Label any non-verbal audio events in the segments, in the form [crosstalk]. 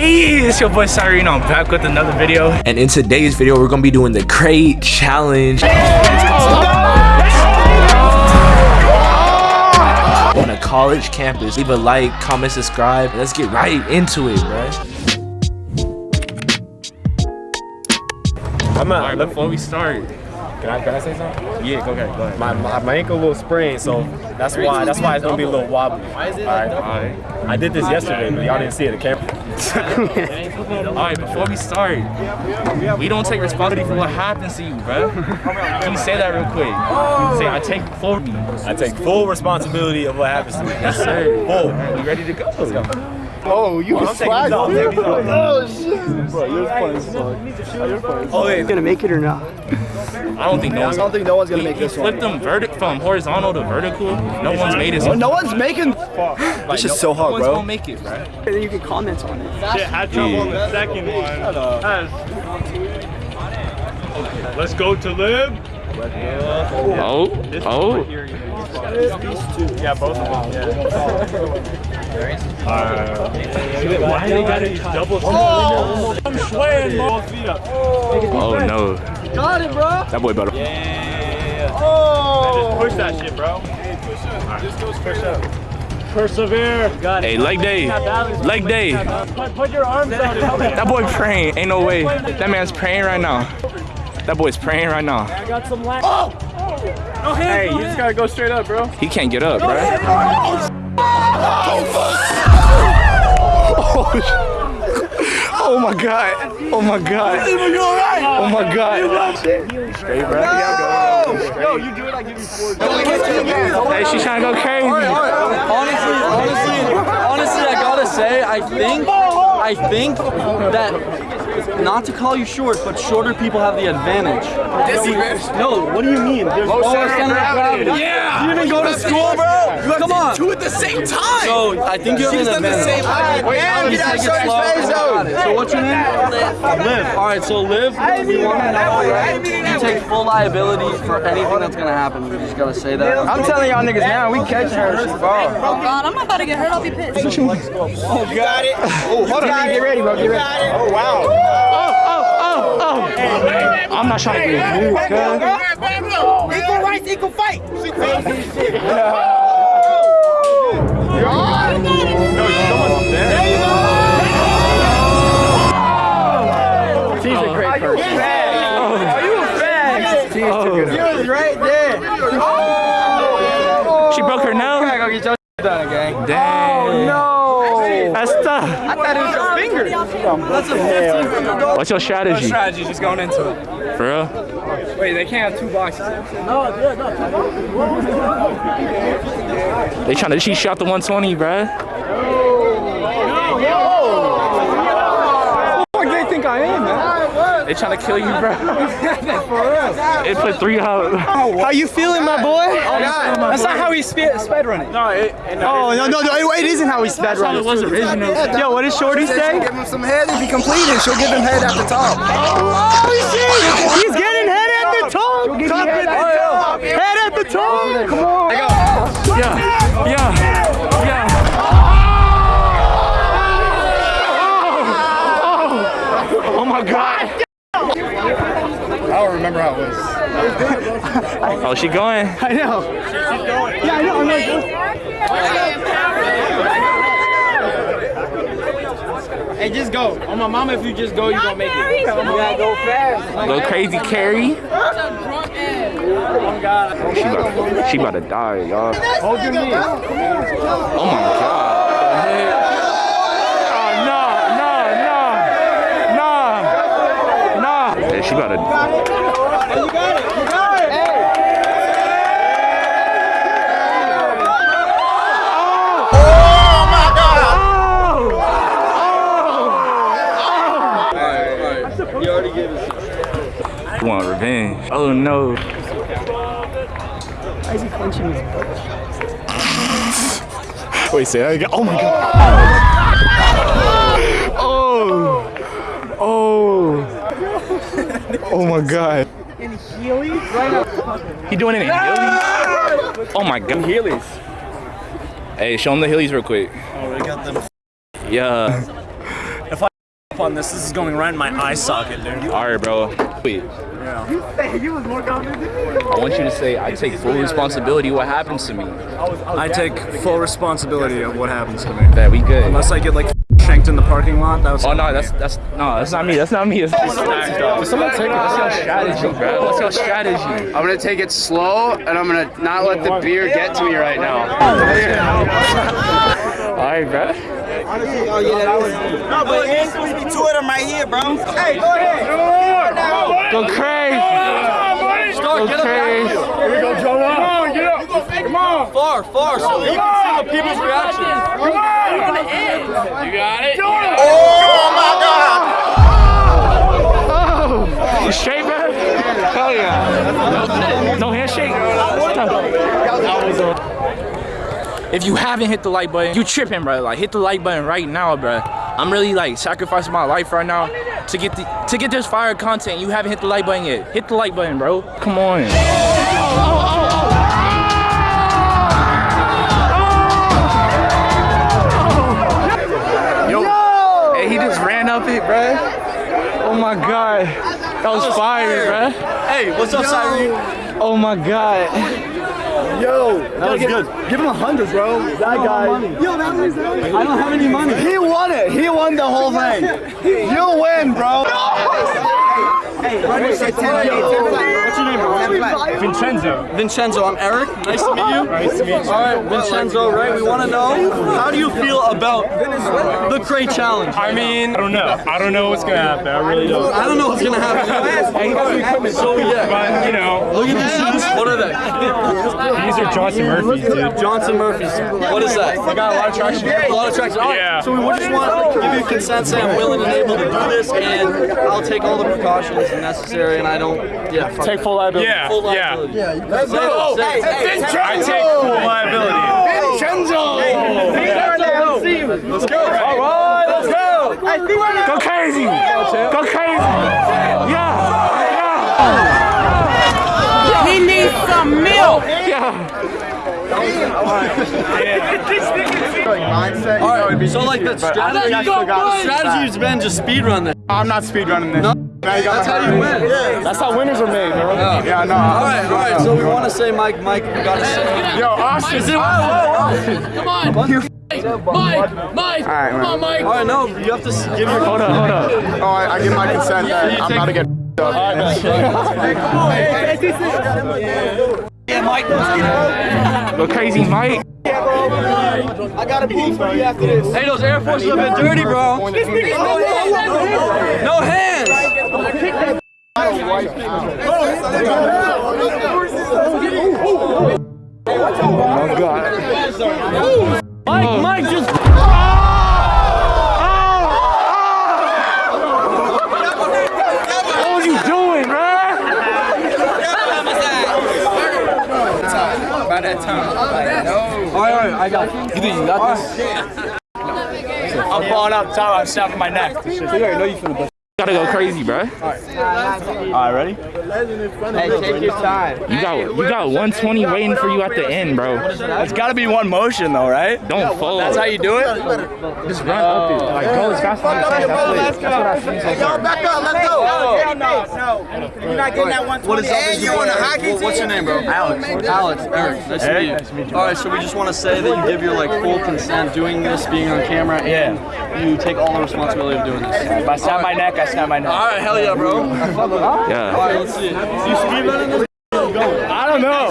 Hey, it's your boy Cyrene. I'm back with another video. And in today's video, we're gonna be doing the crate challenge. On a college campus. Leave a like, comment, subscribe. Let's get right into it, bruh. I'm All not. right, before we start, Can I, can I say something? yeah, go ahead, go ahead. My, my, my ankle a little sprained, so that's why that's why it's gonna be a little wobbly. All right. All right. I did this yesterday, but y'all didn't see it at camera. [laughs] All right, before we start, we don't take responsibility for what happens to you, bro. Can you say that real quick? Say, I take full. I take full responsibility of what happens to me. Yes, sir. Full. We ready to go? Let's go. Oh, you I'm taking off. Take these off. Oh shit! Bro, you're funny, son. Oh, you're. Oh wait. gonna make it or not? I don't think no I one's don't think no one's gonna He, make he this one. flipped them vertic from horizontal to vertical. No one's made it. So No one's making. This is so hard, bro. no one's gonna make it, bro. And then you can comment on it. Shit, had trouble on the second one. Let's go to live. Oh, oh. Yeah, both of them. Yeah. Uh, why they got these double? Oh, I'm swaying, both feet up. Oh no. Got it, bro. That boy better. Just push that shit, bro. Hey, push up. Just go push up. Persevere. Got Hey, leg day. Leg day. Put, put your arms out and help me. That boy praying. Ain't no way. That man's praying right now. That boy's praying right now. I got some lag. Oh! No hands, hey, you just gotta go straight up, bro. He can't get up, bro. Oh, oh my god. Oh my god. Oh my god. Yo, you do it, I give you four. Hey, she's trying to go crazy. honestly, honestly, honestly, I gotta say, I think, I think that not to call you short, but shorter people have the advantage. No, what do you mean? There's lower center of gravity. Yeah. You didn't go to school, bro. Come on. Two at the same time. So I think you have an advantage. Wait, Just get out take of it slow. So what's your name? Liv. All right, so Liv, we want to know, right? You take full liability for anything that's gonna happen. You just gotta say that. I'm telling y'all niggas now, we catching her. She's ball. Oh God, I'm about to get hurt. I'll be pissed. Oh, got it. [laughs] Oh, hold on, get ready, bro. Get ready. Oh, wow. Oh, oh, oh, I'm not trying to get moved, cuz. Equal rights, equal fight. She's a great person. Oh, you a fag. She was right there. She broke her nose. Tough. I thought it was your finger. That's a 15 What's your strategy? strategy just going into it. For real? Wait, they can't have two boxes. They trying to, she shot the 120, bruh. What do they think I am, man? They trying to kill you, bro. It put three out. How you feeling, my boy? That's not how he spe- sped running. No, it, oh no, no, no, it, it isn't how he sped running. It was original. Yo, what did Shorty say? Give him some head if he completed. She'll give him head at the top. Oh shit! He's getting head at the top. Top at the top. Head at the top. Come on. Yeah, yeah, yeah. Oh, oh my god. I remember how it was. Oh, she going? [laughs] I know. Yeah, I know. I'm like, Hey, just go. On my mama, if you just go, you gonna make it. You gotta go fast. Go crazy, Carrie. She about, she about to die, y'all. hold your knee. Oh my god. Oh, no, no, no, no. Yeah, she about to. You want revenge? Oh no. Why is he clenching his butt? Wait, say that again. Oh my god. [laughs] Oh. Oh. Oh my god. In Heelys? Right now. He doing it in Heelys? Oh my god. Heelys. Hey, show him the Heelys real quick. Oh, we got them. Yeah. if up on this. This is going right in my eye socket, dude. All right, bro. Wait. I want you to say, I take full responsibility what happens to me. I take full responsibility of what happens to me. That we good. Unless I get like shanked in the parking lot, that was. Oh no, that's that's no, that's not me. That's not me. It's someone take it. That's your strategy, bro. What's your strategy? I'm gonna take it slow and I'm gonna not let the beer get to me right now. All right, bro. No, but it's supposed to be two of them right here, bro. Hey, go ahead. Go crazy. Up back. Here we go, Joe. Come on, get up. Come on. Far, far, so you can see the people's reaction. Come on. You got it. Oh my God! Oh. You straight, bro? Hell yeah. No handshake. If you haven't hit the like button, you tripping, bro. Like hit the like button right now, bro. I'm really like sacrificing my life right now to get the to get this fire content. You haven't hit the like button yet. Hit the like button, bro. Come on. Yo. Hey, he just ran up it, bro. Oh my god. That was fire, bro. Hey, what's up, Cyrene? Oh my god. Yo, that was good. Give him a hundred, bro. That guy. Yo, that was I don't have any money. He won it. He won the whole [laughs] thing. You win, bro. Hey, what's your name, bro? Vincenzo. Vincenzo, I'm Eric. Nice to meet you. Nice to meet you. All right, Vincenzo, right? We want to know how do you feel about the crate challenge? I mean, I don't know. I don't know what's gonna happen. I really don't. I don't know what's gonna happen. [laughs] so yeah, But you know, look at these shoes. What are they? these are Johnston Murphy's, dude. Johnston Murphy's. What is that? I got a lot of traction. A lot of traction. All right, Yeah. So we just want to give you consent, say I'm willing and able to do this, and I'll take all the precautions necessary, and I don't, yeah, fuck Take full liability. Yeah, full yeah. liability. Yeah, let's go. Say, say, say, I take full liability. Let's go. All right, let's go. Go crazy. Go crazy. Yeah. Yeah! He needs some milk. Mindset. All right, so like the strategy, the strategy's been just speed run this. I'm not speedrunning this. No. Now you got That's how you win. That's how winners are made, bro. Yeah. Yeah, no. All right, all right. So we want to say, Mike, Mike, we gotta say. Yo, Austin. Is it? Whoa, whoa, Come on. You. Mike, Mike, All right, come on, Mike. whoa. All right, no, you have to give your. Hold up, hold up. Oh, I, I give my consent that I'm about to get up. Go crazy, Mike. I got a booth for you after this. Hey, those Air Forces have been dirty, bro. No hands. Mike, Mike, just. What was you doing, bro? All right, all right, I got you. think you got this? I'm falling up top. I'm snapping my neck. Gotta go crazy, bro. All right, ready? Hey, take your time. You got you got 120 waiting for you at the end, bro. It's got to be one motion though, right? Don't fold. That's how you do it. Just run up it. Like go as fast as you can. That's what I've seen so far. back up. Let's go. Oh, oh. No, no. You're not getting that 120. What is up? And you on the hockey What's your name, bro? Alex. Alex. Eric. Nice to meet you. Nice to meet you. All right, so we just want to say that you give your like full consent doing this, being on camera, and you take all the responsibility of doing this. If I snap my neck, I snap my neck. All right, hell yeah, bro. Yeah. All right, let's see. You speed running this? I don't know.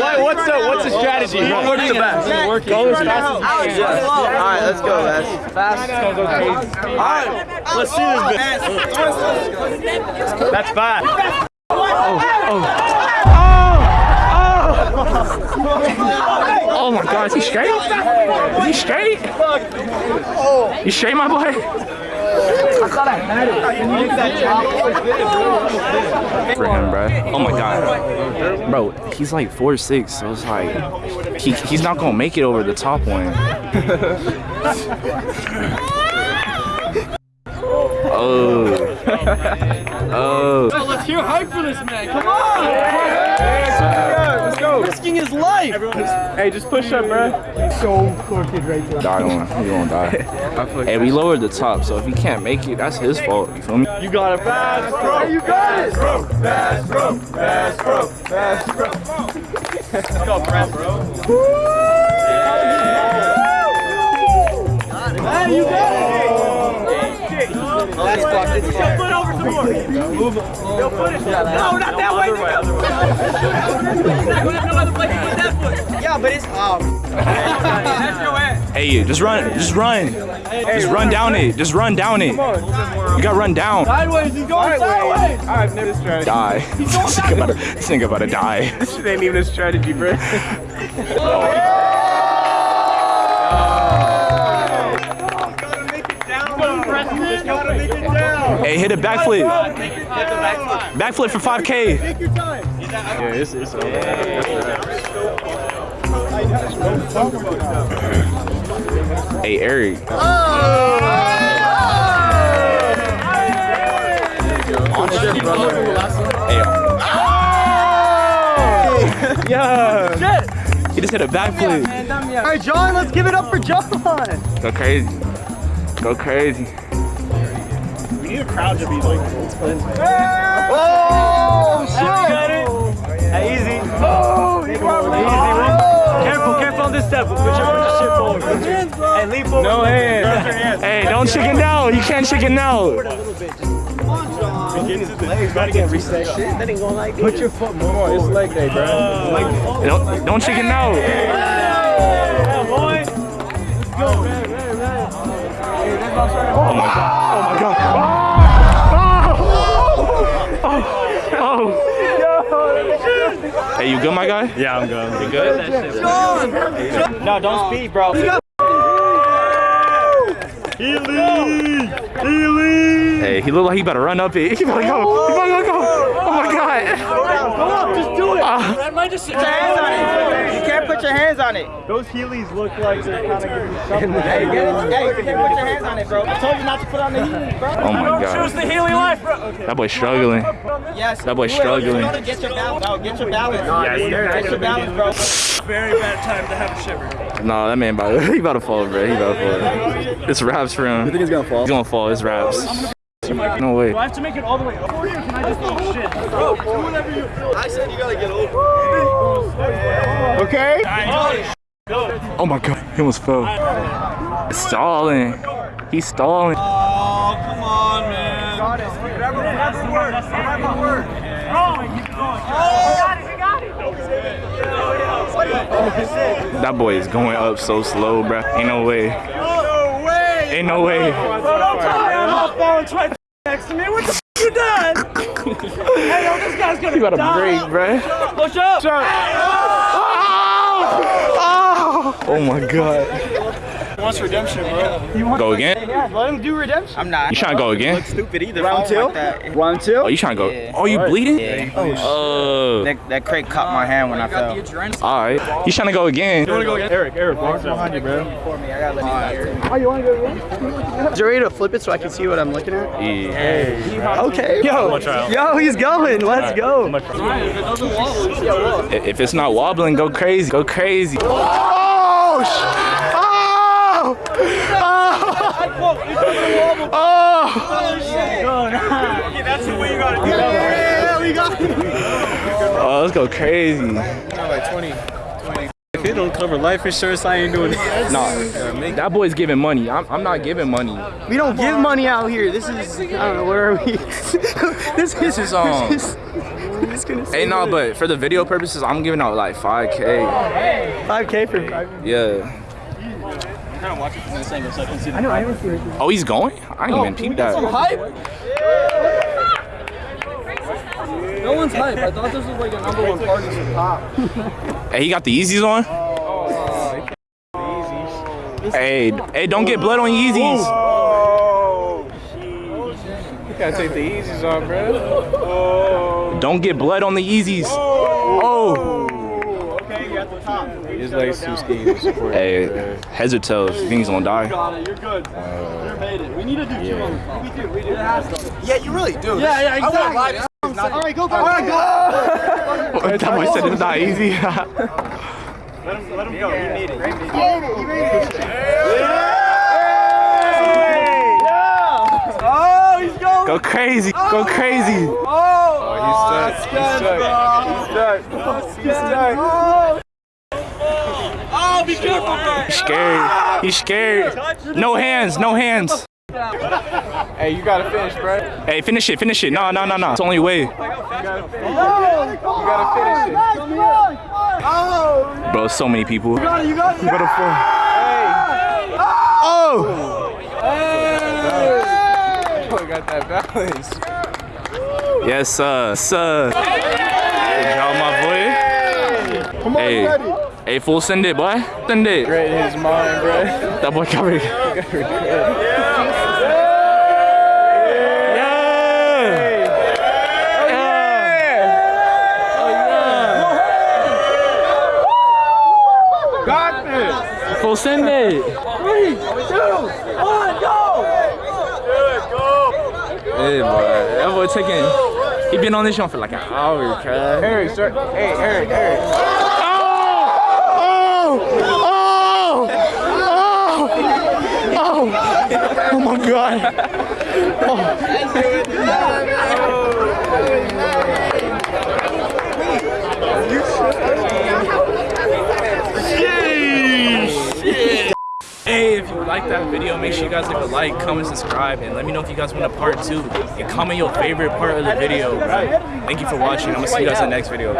What, what's the what's the strategy? What works the best? Go as fast as you can. All right, let's go, guys. Fast. All right, let's see this. Bit. That's fast. Oh. oh my God, is he straight? Is he straight? You straight, my boy? For him, bro. Oh my God, bro. He's like four six, so it's like he, he's not gonna make it over the top one. [laughs] Oh. Oh. Let's hear hype for this man. Come on. Let's go. Risking his his life. Hey, just push up, bro. Die on. You won't die. hey, we lowered the top, so if he can't make it, that's his fault. You feel me? You got it, fast, bro. You got it. Bro, fast, bro, fast, bro, fast, bro. Let's go, press, bro. Hey, you got it. That's fucked. It's fucked. Foot over some more. Move it. Yo, foot it. No, not that way. [laughs] Yeah, but it's off. That's your ass. Hey, you, just run. Just run. Just run down it. Just run down it. You gotta run down. Sideways, he's going sideways. I've never strategy. Die. this nigga about to- this nigga about to die. [laughs] This shit ain't even a strategy, bro. Hey, hit a backflip. Backflip for 5K. Yeah, it's, it's Hey, Eric. Hey, Yeah. he just hit a backflip. All right, John, let's give it up for John. Go crazy. Go crazy. We need a crowd to be like. Oh, shit. Hey, easy. Oh, easy, bro. Careful, careful on this step. Put your, put your shit forward. Hey, lean forward. No hands. Hey, don't chicken out. You can't chicken out. Put your foot more. It's leg day, bro. Don't, don't chicken out. Yeah, boy. Oh my god. Oh my god. Oh. Hey, you good, my guy? Yeah, I'm good. You good? No, don't speed, bro. Hey, he look like he better run up it. [laughs] He better go. He better go. Oh my god. Go up, just do it. Uh, That might just. You can't put your hands on it. Those Heelys look like they're kind of giving you something. Hey. Hey, you can't put your hands on it, bro. I told you not to put on the Heelys, bro. oh my god. the Heely life, bro. That boy struggling. Yes. That boy do it. You struggling. gotta get your balance. Get your balance. Yeah, yeah. Get your balance, bro. Very bad time to have a shiver. No, that man about [laughs] he about to fall, bro. He about to fall. It's raps for him. You think he's gonna fall? He's gonna fall. It's raps. No way. Do I have to make it all the way over here? Or can I just eat shit? Bro, do whatever you feel. I said you gotta get over. Okay. Oh my god, he almost fell. Stalling. He's stalling. Oh, come on, man. Never work. Never work. Oh, keep going. Oh, he got it. He got it. That boy is going up so slow, bro. Ain't no way. No way. Ain't no way. Bro, don't tell me I'm not falling twice next to me. What the f you done? [laughs] hey, yo, this guy's gonna You got a break, bro. Push up. Oh, oh. oh my god. Wants redemption, bro. Go again? Yeah, let him do redemption. I'm not. You trying to go again? stupid either. Round if I don't two? like. Round two. Oh, you trying to go? Yeah. Oh, you bleeding? Yeah. Oh. That, that crate caught my hand when I fell. All right. You trying to go again? You wanna go again? Eric, Eric, walk behind you, bro. For me, I gotta let you know. Oh, you wanna go again? Is you ready to flip it so I can see what I'm looking at? Yeah. Okay. Yo, yo, he's going. Let's go. I- If it's not wobbling, go crazy. Go crazy. Oh! sh- Oh! Oh! Oh! That's the way you gotta do it. Oh, let's go crazy. Like 20, 20. If he don't cover life insurance, I ain't doing it. Nah, that boy's giving money. I'm, I'm not giving money. We don't give money out here. This is, I don't know, where are we? this, [laughs] This is, um, This is, gonna Hey, no, but for the video purposes, I'm giving out like 5K. 5K for. Yeah. I know, I haven't seen it. Oh, he's going? I didn't even peep that. No one's hype. I thought this was like a number one party to [laughs] pop. Hey, he got the Yeezys on? Hey, hey, don't get blood on Yeezys. You gotta take the Yeezys off, bro. Don't get blood on the Yeezys. Oh. His legs too skinny to support. Hey, heads or tails? You think he's gonna die? You got it. You're good. you made it. We need to do two on the phone. We do. We do. Yeah, you really do. Yeah, yeah, exactly. All right, go, go, go. [laughs] that boy said it's not easy. [laughs] Let him, let him go. You need it. Oh, he's going. Go crazy. Go oh. crazy. Oh. oh, he's stuck. Oh, he's stuck. He's stuck. He's stuck. Oh, be careful, man. He's scared. He's scared. No hands. No hands. Hey, you gotta finish, bro. Hey, finish it. Finish it. No, no, no, no. It's the only way. gotta finish. You gotta finish it. Bro, so many people. You got it. You got it. You got it. Oh! Oh, got that balance. Yes, sir. Sir. Good job, my boy. Come on, Hey. you ready? Hey, full send it, boy. Send it. Great in his mind, bro. That boy covered. Full send it. Hey, boy. That boy taking. He been on this show for like an hour, cuz. Eric, start. Hey, Eric, Eric. Oh! oh Oh! Oh! Oh my god. Hey, if you like that video, make sure you guys leave a like, comment, subscribe, and let me know if you guys want a part two. And comment your favorite part of the video. Thank you for watching. I'm gonna see you guys in the next video.